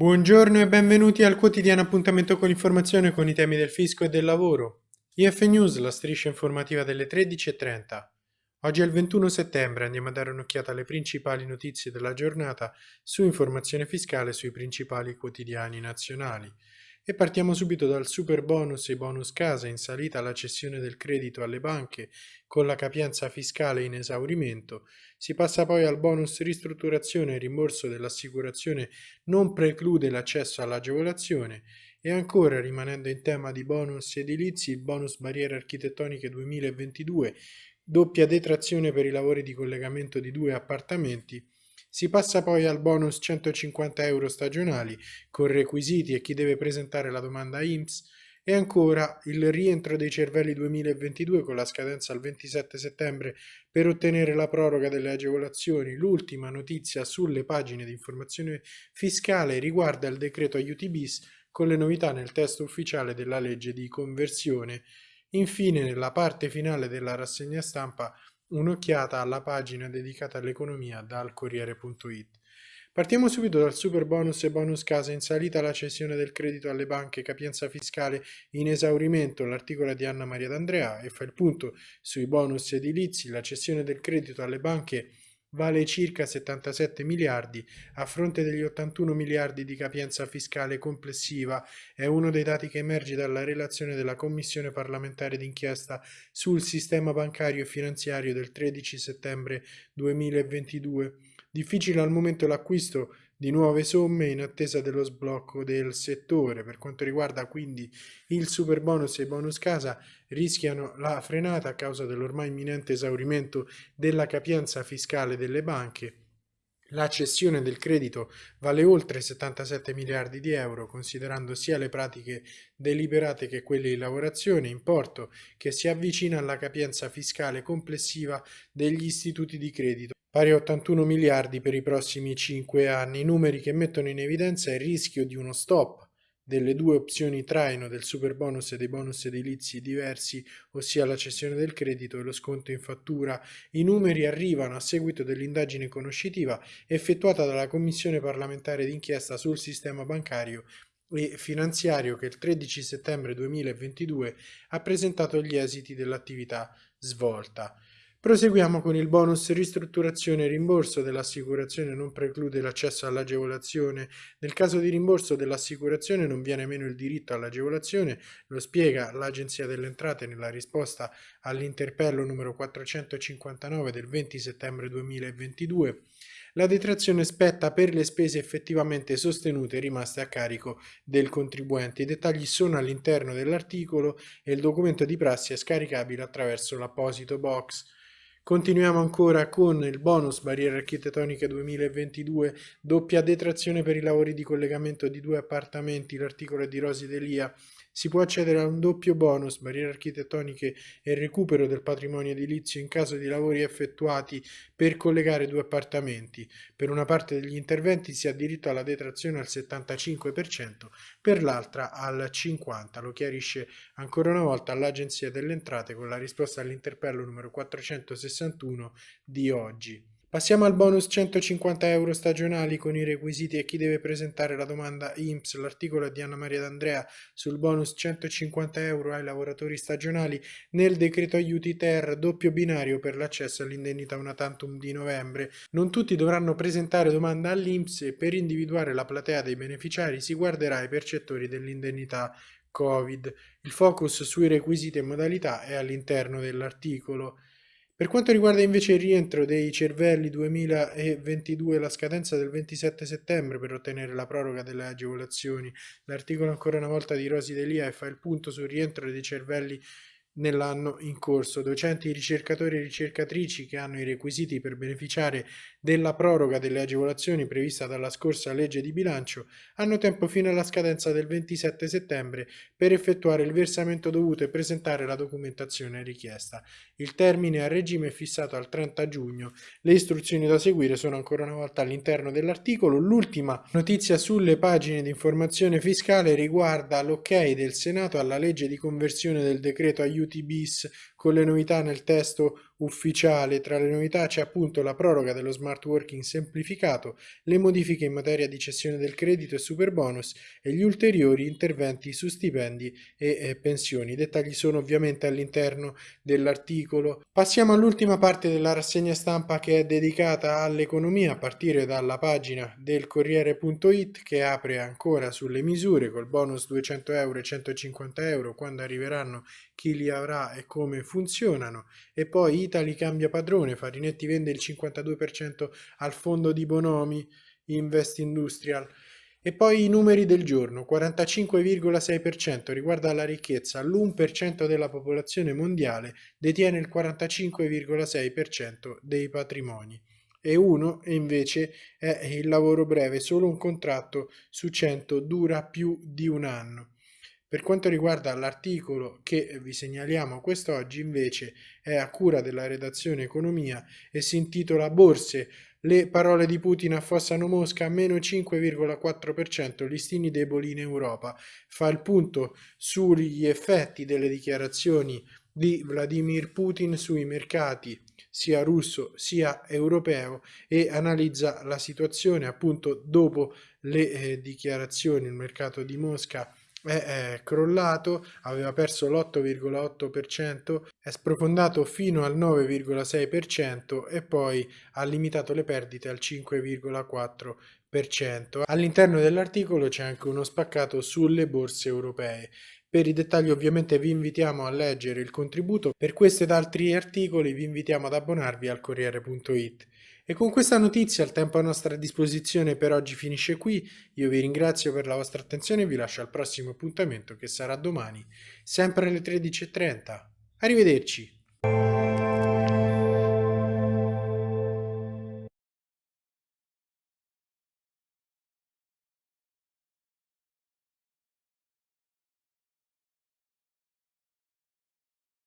Buongiorno e benvenuti al quotidiano appuntamento con l'informazione con i temi del fisco e del lavoro. IF News, la striscia informativa delle 13.30. Oggi è il 21 settembre, andiamo a dare un'occhiata alle principali notizie della giornata su informazione fiscale sui principali quotidiani nazionali. E partiamo subito dal super bonus e bonus casa in salita alla cessione del credito alle banche con la capienza fiscale in esaurimento. Si passa poi al bonus ristrutturazione e rimborso dell'assicurazione non preclude l'accesso all'agevolazione e ancora rimanendo in tema di bonus edilizi il bonus barriere architettoniche 2022 doppia detrazione per i lavori di collegamento di due appartamenti si passa poi al bonus 150 euro stagionali con requisiti e chi deve presentare la domanda IMSS e ancora il rientro dei cervelli 2022 con la scadenza al 27 settembre per ottenere la proroga delle agevolazioni. L'ultima notizia sulle pagine di informazione fiscale riguarda il decreto aiuti bis con le novità nel testo ufficiale della legge di conversione. Infine, nella parte finale della rassegna stampa un'occhiata alla pagina dedicata all'economia dal Corriere.it. Partiamo subito dal super bonus e bonus casa. In salita la cessione del credito alle banche, capienza fiscale in esaurimento, l'articolo di Anna Maria D'Andrea e fa il punto sui bonus edilizi, la cessione del credito alle banche vale circa 77 miliardi a fronte degli 81 miliardi di capienza fiscale complessiva, è uno dei dati che emerge dalla relazione della Commissione parlamentare d'inchiesta sul sistema bancario e finanziario del 13 settembre 2022. Difficile al momento l'acquisto di nuove somme in attesa dello sblocco del settore. Per quanto riguarda quindi il super bonus e i bonus casa, rischiano la frenata a causa dell'ormai imminente esaurimento della capienza fiscale delle banche. La cessione del credito vale oltre 77 miliardi di euro, considerando sia le pratiche deliberate che quelle di lavorazione, importo che si avvicina alla capienza fiscale complessiva degli istituti di credito pari a 81 miliardi per i prossimi 5 anni, numeri che mettono in evidenza il rischio di uno stop delle due opzioni traino del super bonus e dei bonus edilizi diversi, ossia la cessione del credito e lo sconto in fattura. I numeri arrivano a seguito dell'indagine conoscitiva effettuata dalla Commissione parlamentare d'inchiesta sul sistema bancario e finanziario che il 13 settembre 2022 ha presentato gli esiti dell'attività svolta. Proseguiamo con il bonus ristrutturazione e rimborso dell'assicurazione non preclude l'accesso all'agevolazione. Nel caso di rimborso dell'assicurazione non viene meno il diritto all'agevolazione, lo spiega l'Agenzia delle Entrate nella risposta all'interpello numero 459 del 20 settembre 2022. La detrazione spetta per le spese effettivamente sostenute e rimaste a carico del contribuente. I dettagli sono all'interno dell'articolo e il documento di prassi è scaricabile attraverso l'apposito box. Continuiamo ancora con il bonus barriere architettoniche 2022, doppia detrazione per i lavori di collegamento di due appartamenti, l'articolo è di Rosi Delia. Si può accedere a un doppio bonus, barriere architettoniche e recupero del patrimonio edilizio in caso di lavori effettuati per collegare due appartamenti. Per una parte degli interventi si ha diritto alla detrazione al 75%, per l'altra al 50%. Lo chiarisce ancora una volta l'Agenzia delle Entrate con la risposta all'interpello numero 461 di oggi. Passiamo al bonus 150 euro stagionali con i requisiti e chi deve presentare la domanda IMSS. L'articolo di Anna Maria D'Andrea sul bonus 150 euro ai lavoratori stagionali nel decreto aiuti ter doppio binario per l'accesso all'indennità una tantum di novembre. Non tutti dovranno presentare domanda all'IMSS e per individuare la platea dei beneficiari si guarderà ai percettori dell'indennità Covid. Il focus sui requisiti e modalità è all'interno dell'articolo. Per quanto riguarda invece il rientro dei cervelli 2022 la scadenza del 27 settembre per ottenere la proroga delle agevolazioni, l'articolo ancora una volta di Rosi Delia fa il punto sul rientro dei cervelli nell'anno in corso. Docenti, ricercatori e ricercatrici che hanno i requisiti per beneficiare della proroga delle agevolazioni prevista dalla scorsa legge di bilancio hanno tempo fino alla scadenza del 27 settembre per effettuare il versamento dovuto e presentare la documentazione richiesta. Il termine a regime è fissato al 30 giugno. Le istruzioni da seguire sono ancora una volta all'interno dell'articolo. L'ultima notizia sulle pagine di informazione fiscale riguarda l'ok del Senato alla legge di conversione del decreto aiuti bis con le novità nel testo ufficiale. Tra le novità c'è appunto la proroga dello smart working semplificato, le modifiche in materia di cessione del credito e super bonus e gli ulteriori interventi su stipendi e pensioni. I dettagli sono ovviamente all'interno dell'articolo. Passiamo all'ultima parte della rassegna stampa che è dedicata all'economia a partire dalla pagina del Corriere.it che apre ancora sulle misure col bonus 200 euro e 150 euro quando arriveranno chi li avrà e come funzionano. E poi Italy cambia padrone, Farinetti vende il 52% al fondo di Bonomi Invest Industrial. E poi i numeri del giorno, 45,6% riguarda la ricchezza, l'1% della popolazione mondiale detiene il 45,6% dei patrimoni. E uno invece è il lavoro breve, solo un contratto su 100 dura più di un anno. Per quanto riguarda l'articolo che vi segnaliamo quest'oggi invece è a cura della redazione Economia e si intitola Borse, le parole di Putin affossano Mosca a meno 5,4%, listini deboli in Europa. Fa il punto sugli effetti delle dichiarazioni di Vladimir Putin sui mercati sia russo sia europeo e analizza la situazione appunto dopo le eh, dichiarazioni il mercato di Mosca è crollato, aveva perso l'8,8%, è sprofondato fino al 9,6% e poi ha limitato le perdite al 5,4%. All'interno dell'articolo c'è anche uno spaccato sulle borse europee. Per i dettagli ovviamente vi invitiamo a leggere il contributo, per questo ed altri articoli vi invitiamo ad abbonarvi al Corriere.it. E con questa notizia il tempo a nostra disposizione per oggi finisce qui, io vi ringrazio per la vostra attenzione e vi lascio al prossimo appuntamento che sarà domani, sempre alle 13.30. Arrivederci!